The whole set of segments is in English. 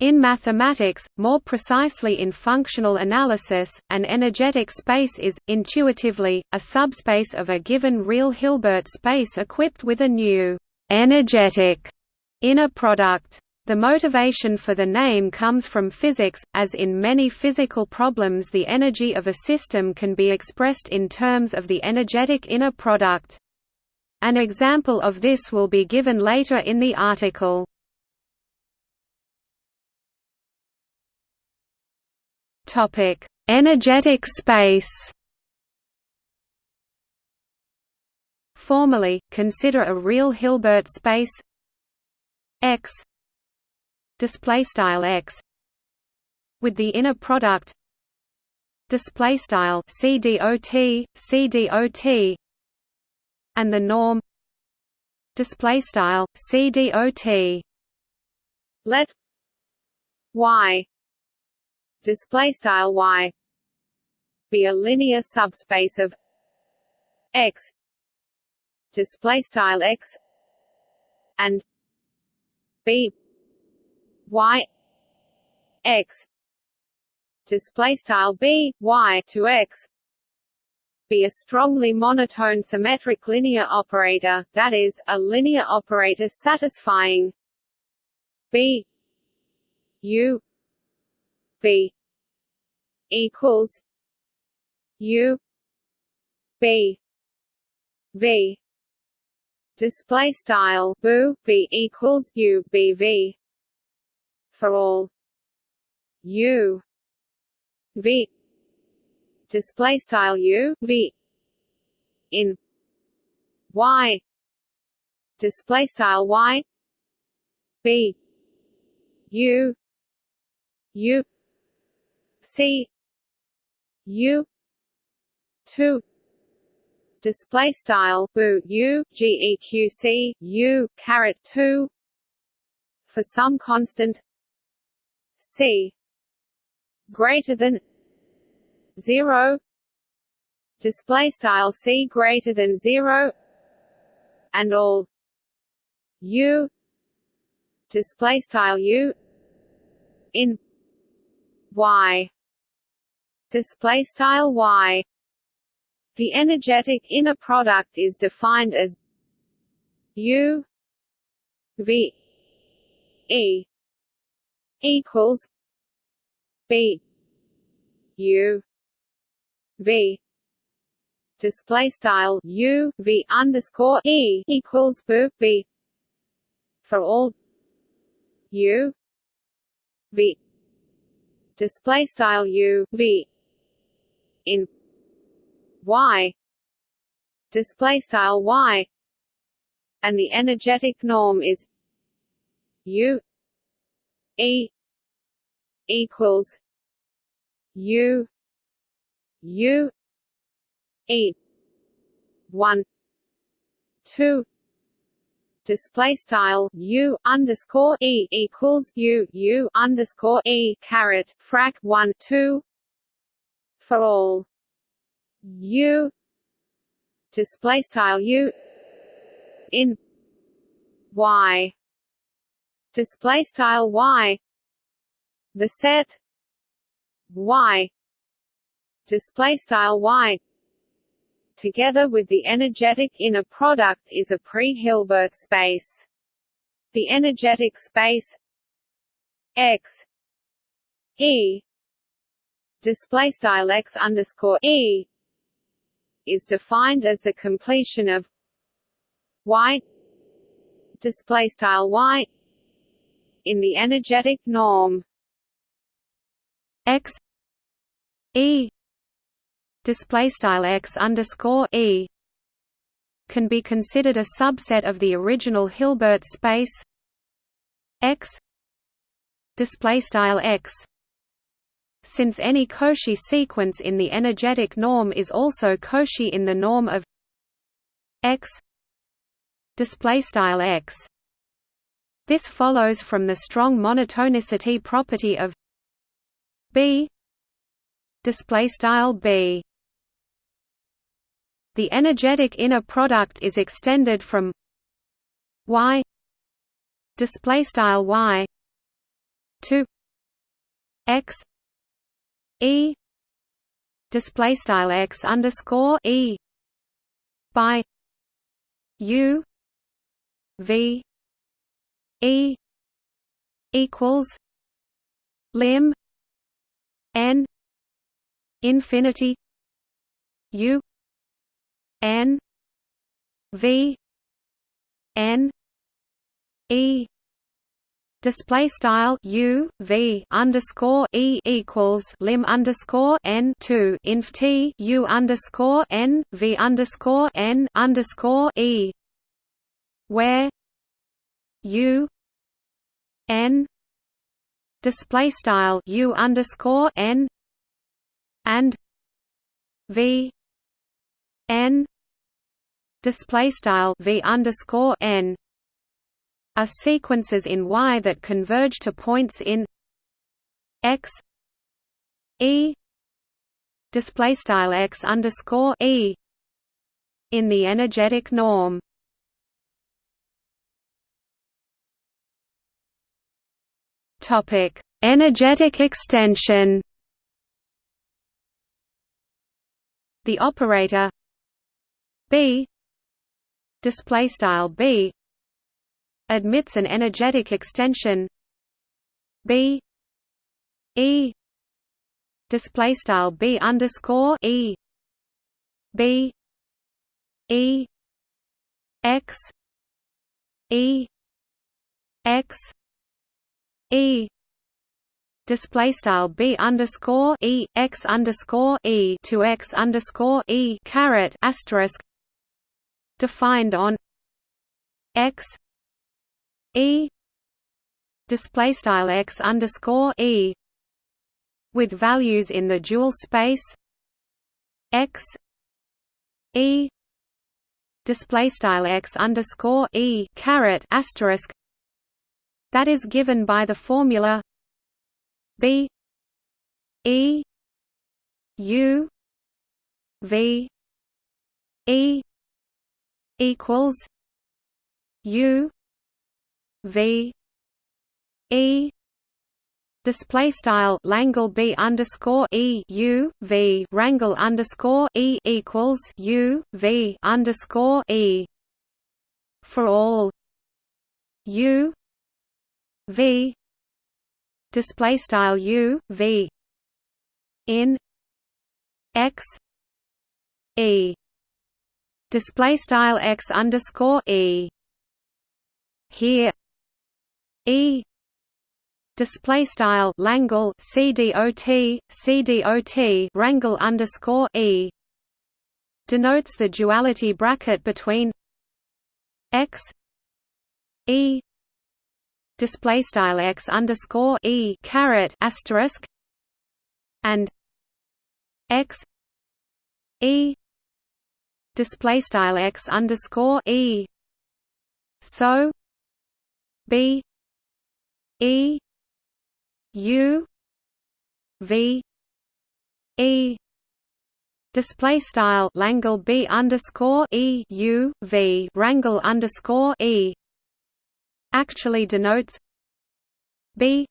In mathematics, more precisely in functional analysis, an energetic space is, intuitively, a subspace of a given real Hilbert space equipped with a new energetic inner product. The motivation for the name comes from physics, as in many physical problems the energy of a system can be expressed in terms of the energetic inner product. An example of this will be given later in the article. Topic: Energetic space. Formally, consider a real Hilbert space. X. Display style X. With the inner product. Display style CDOT CDOT and the norm. Display style CDOT let y display style y. Be a linear subspace of x. Display style x. And b. Y. X. Display style b y to x. Be a strongly monotone symmetric linear operator that is a linear operator satisfying b. U B equals U B V. Display style boo B equals U B V. For all U V. Display style U V. In Y. Display style Y. B U U C U two. Display style boo U geq U caret two. For some constant C greater than zero. Display style C greater than zero. And all U. Display style U in Y display style y. The energetic inner product is defined as u v e equals b u v. Display style u v underscore e equals b for all u v. Display style u v in y display style y and the energetic norm is u e equals u u e 1 2 display style u underscore e equals u u underscore e caret frac 1 2 for all u display style u in y display style y the set y display style y together with the energetic inner product is a pre-Hilbert space. The energetic space x e display style x underscore e is defined as the completion of y display style y in the energetic norm. X e display style x underscore e can be considered a subset of the original Hilbert space x display style x since any Cauchy sequence in the energetic norm is also Cauchy in the norm of x displaystyle x. This follows from the strong monotonicity property of b displaystyle b. The energetic inner product is extended from y displaystyle y two x e. Display style x underscore e. By u. V. E. Equals lim n infinity u n v n e display style u v underscore e equals lim underscore n two inf t u underscore n v underscore n underscore e. Where u n display style u underscore n and v n display style v underscore n are sequences in Y that converge to points in X E display style X underscore E in the energetic norm. Topic: Energetic extension. The operator B display style B admits an energetic extension. B. E. Display style B underscore E. B. E. X. E. X. E. Display style b underscore e. X underscore e to x underscore e caret asterisk defined on x e display style x underscore e with values in the dual space x e display style x underscore e caret asterisk that is given by the formula b e u v e equals u v. E. Display style Langle B underscore E U V. Rangle underscore E equals U V underscore E. For all. U. V. Display style U V. In. X. E. Display style X underscore E. Here E. Display style Langle CDOT CDOT Rangle underscore E. Denotes the duality bracket between X E. Display style X underscore E caret asterisk and X E. Display style X underscore E. So B E U V E. Display style Langle B underscore E U V Rangle underscore E. Actually denotes B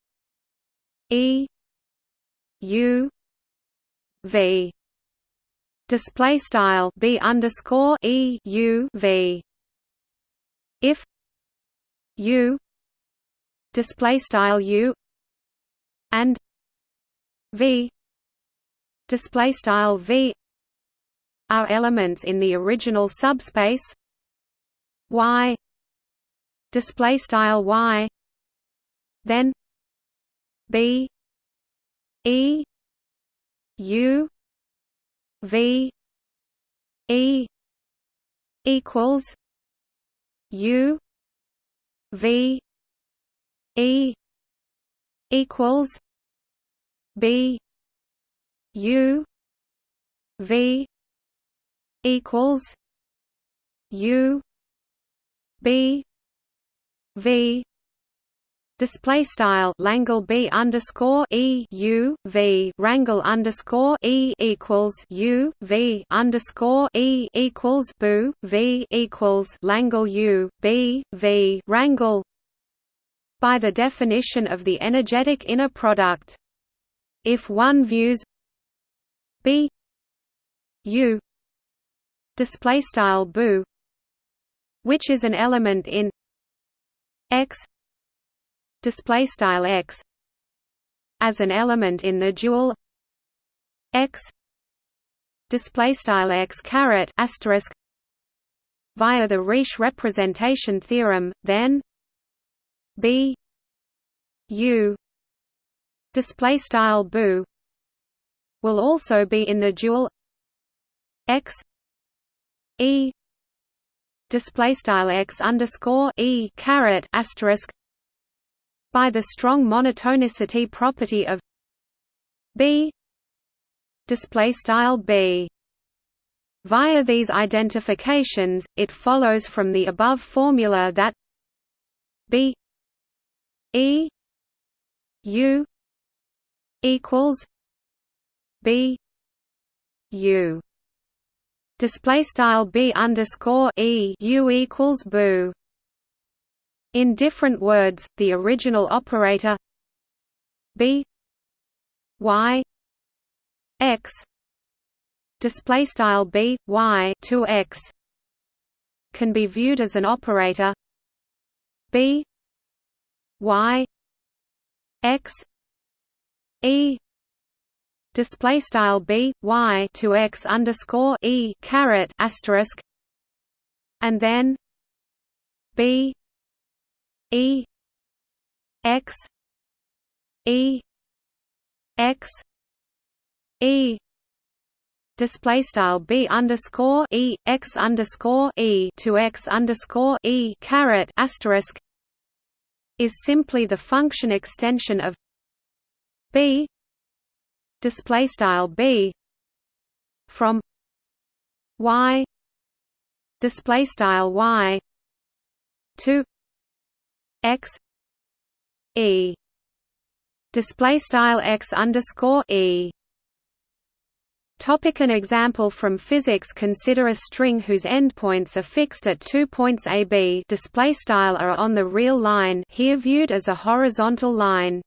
E U V. Display style B underscore E U V. If U display style u and v display style v are elements in the original subspace y display style y then b e u v e equals u v E equals B U V equals U B V Display style Langle B underscore E U V Rangle underscore E equals U V underscore E equals Boo V equals Langle U B V Rangle by the definition of the energetic inner product. If one views B U display style which is an element in X display style X as an element in the dual X display style X caret asterisk via the Riesz representation theorem then B U display style BU will also be in the dual X E display style X underscore E caret asterisk by the strong monotonicity property of B display style B. Via these identifications, it follows from the above formula that B E U equals B U. Display style B underscore E U equals BU in different words the original operator B Y X display style B Y to X can be viewed as an operator B Y X E display style B Y to X underscore E caret asterisk and then B E X E X E display style b underscore e x underscore e to x underscore e caret asterisk is simply the function extension of b display style b from y display style y to x e display style x underscore e Topic an example from physics Consider a string whose endpoints are fixed at two points AB display style are on the real line here viewed as a horizontal line.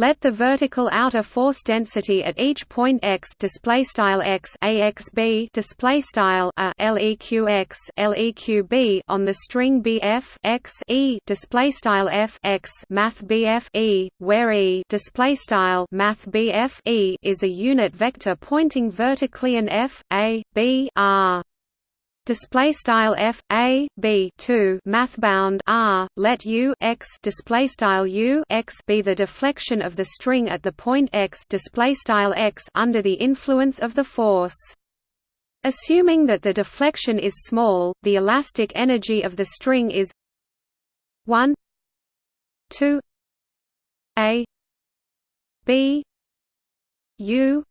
Let the vertical outer force density at each point x display style x axb display style a leqx leqb on the string bf x e display style f x math bf e where e display style math bf e is a unit vector pointing vertically and f a b r display style f a b 2 mathbound r let u x display style u x be the deflection of the string at the point x display style x under the influence of the force. Assuming that the deflection is small the elastic energy of the string is 1 2 a b u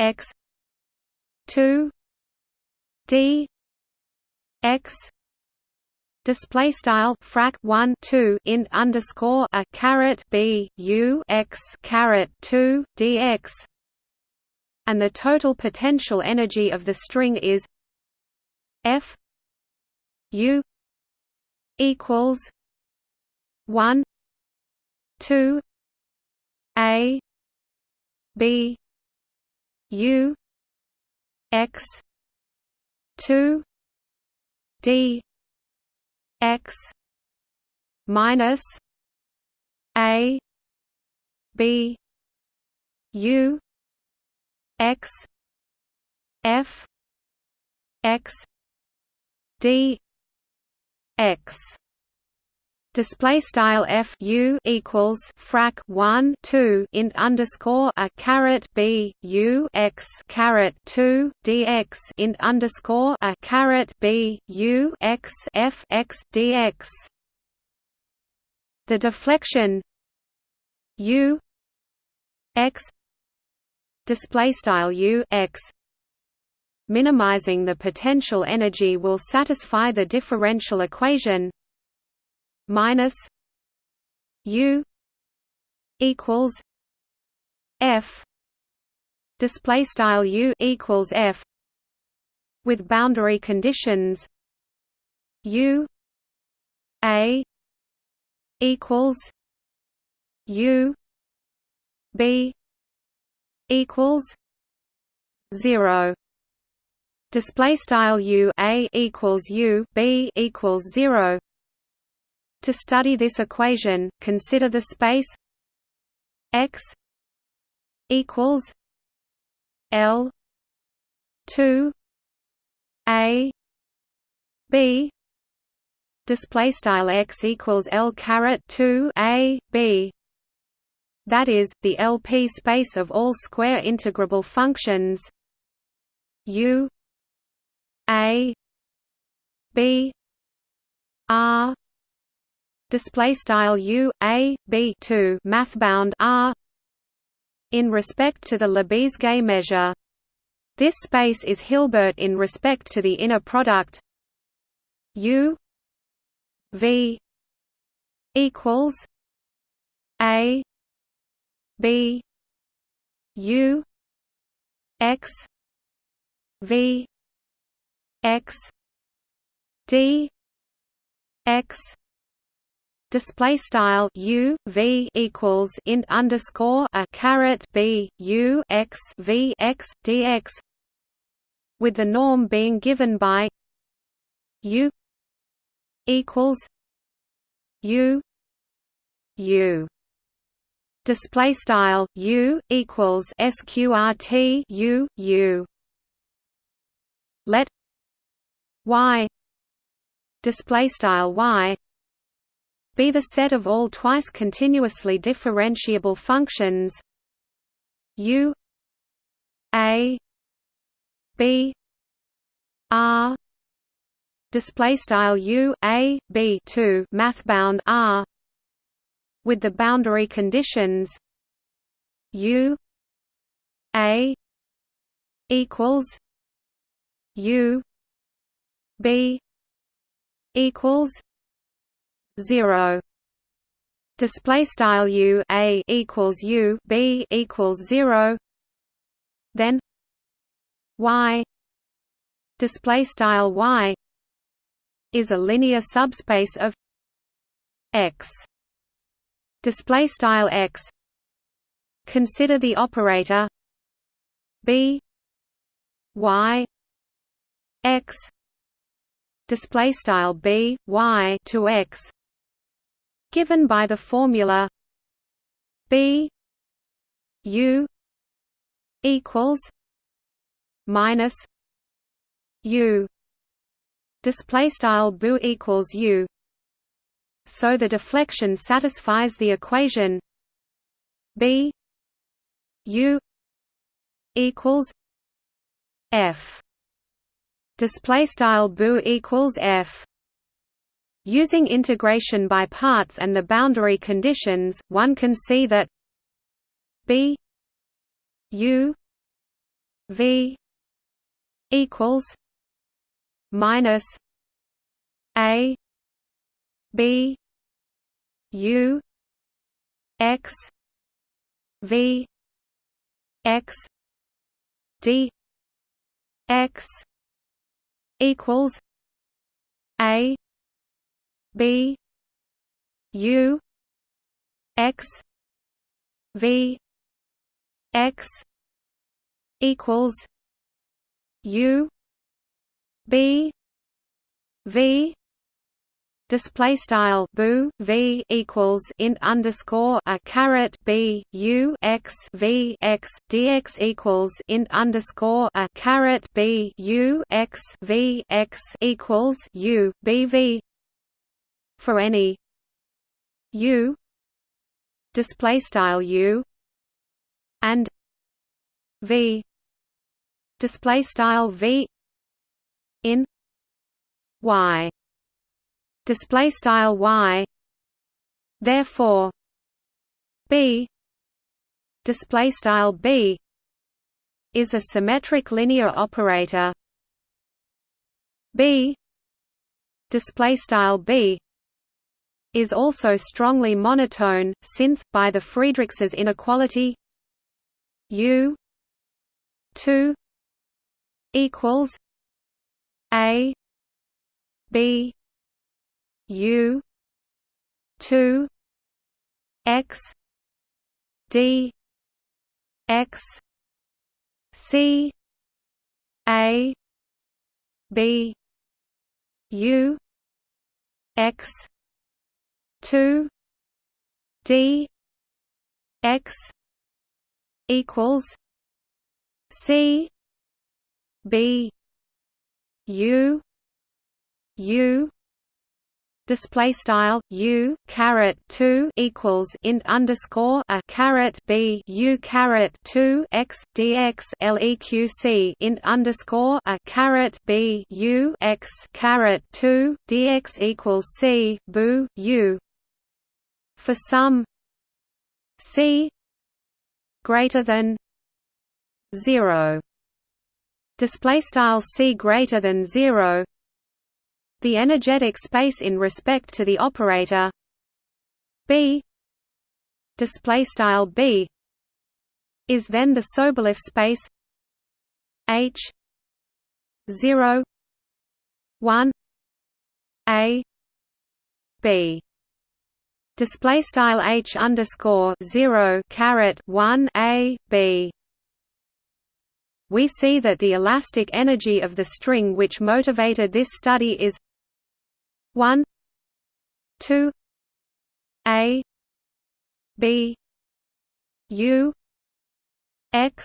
x 2 d x display style frac 1 2 int underscore a caret b u x caret 2 dx and the total potential energy of the string is f u equals 1 2 a b u x two D X minus A B U X F X D X display style f u equals frac 1 2 int underscore a caret b u x caret 2 dx int underscore a caret b u x f x dx. The deflection u x display style u x minimizing the potential energy will satisfy the differential equation minus U equals F. Display style U equals F with boundary conditions U A equals U B equals zero. Display style u a equals u b equals 0 to study this equation consider the space x equals l 2 a b display style x equals l caret 2 a b. That is the LP space of all square integrable functions u a b r display style u a b 2 math bound r in respect to the Lebesgue measure. This space is Hilbert in respect to the inner product. U v equals a b u x v x d x display style u v equals int underscore a caret b u x v x dx with the norm being given by u equals u u. Display style u equals sqrt u u. Let y display style y be the set of all twice continuously differentiable functions u a b r display style u a b 2 math bound r with the boundary conditions u a equals u b equals 0 display style u a equals u b equals 0 then y. Display style y is a linear subspace of x. Display style x. Consider the operator b y x. Display style b y to x given by the formula b u equals minus u. Display style bu equals u. So the deflection satisfies the equation b u equals f. Display style bu equals f using integration by parts and the boundary conditions one can see that b u v equals minus a b u x v x d x equals a b u x v x equals u b v display style boo v equals int underscore a caret b u x v x dx equals int underscore a caret b u x v x equals u b v for any u display style u and v display style v in y display style y therefore b display style b is a symmetric linear operator. B display style b is also strongly monotone since by the Friedrichs inequality u 2 equals a b U two x d x c a b u x 2 d x equals c b u u display style u caret 2 equals int underscore a caret b u caret 2 x dx leq int underscore a caret b u x caret 2 dx equals c boo u for some c greater than 0 display style c greater than 0 the energetic space in respect to the operator B. Display style B is then the Sobolev space H 0 1 A B display style H underscore 0 caret 1 A B. We see that the elastic energy of the string which motivated this study is 1 2 a b u x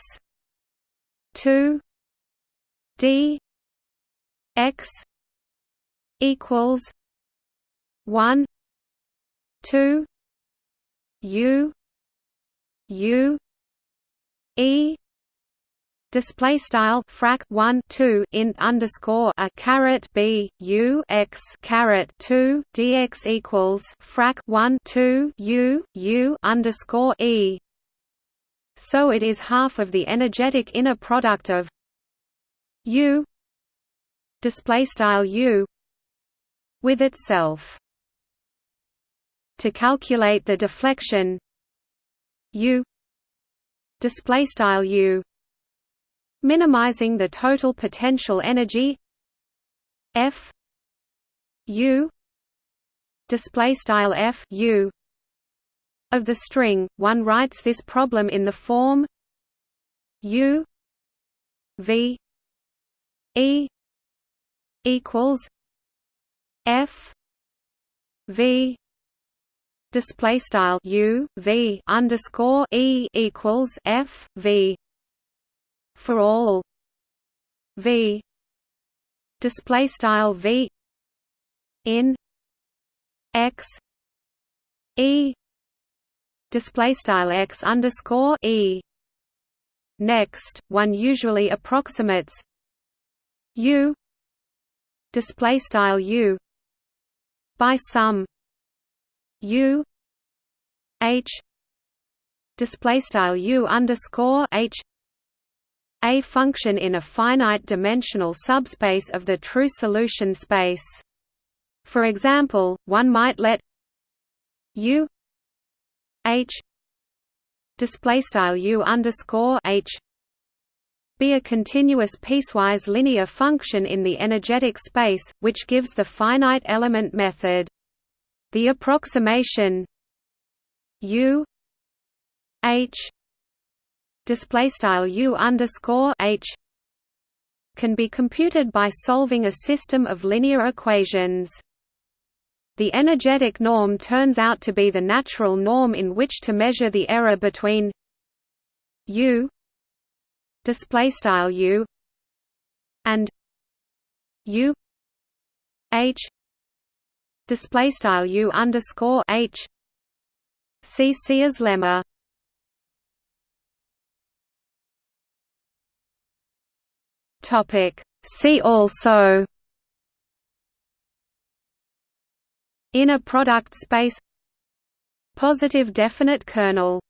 2 d x equals 1 2 u u e display style frac 1 2 int underscore a caret b u x caret 2 dx equals frac 1 2 u u underscore e. So it is half of the energetic inner product of u display style u with itself to calculate the deflection u display style u minimizing the total potential energy F U display style F U of the string. One writes this problem in the form U V E equals F V display style U V underscore E equals F V for all v display style v in x e display style x underscore e. Next one usually approximates u display style u by some u h display style u underscore h a function in a finite-dimensional subspace of the true solution space. For example, one might let u h displaystyle u underscore h be a continuous piecewise linear function in the energetic space, which gives the finite element method. The approximation u h display style u underscore h can be computed by solving a system of linear equations. The energetic norm turns out to be the natural norm in which to measure the error between u display style u and u h display style u underscore h. See Céa's lemma. Topic. See also. Inner product space. Positive definite kernel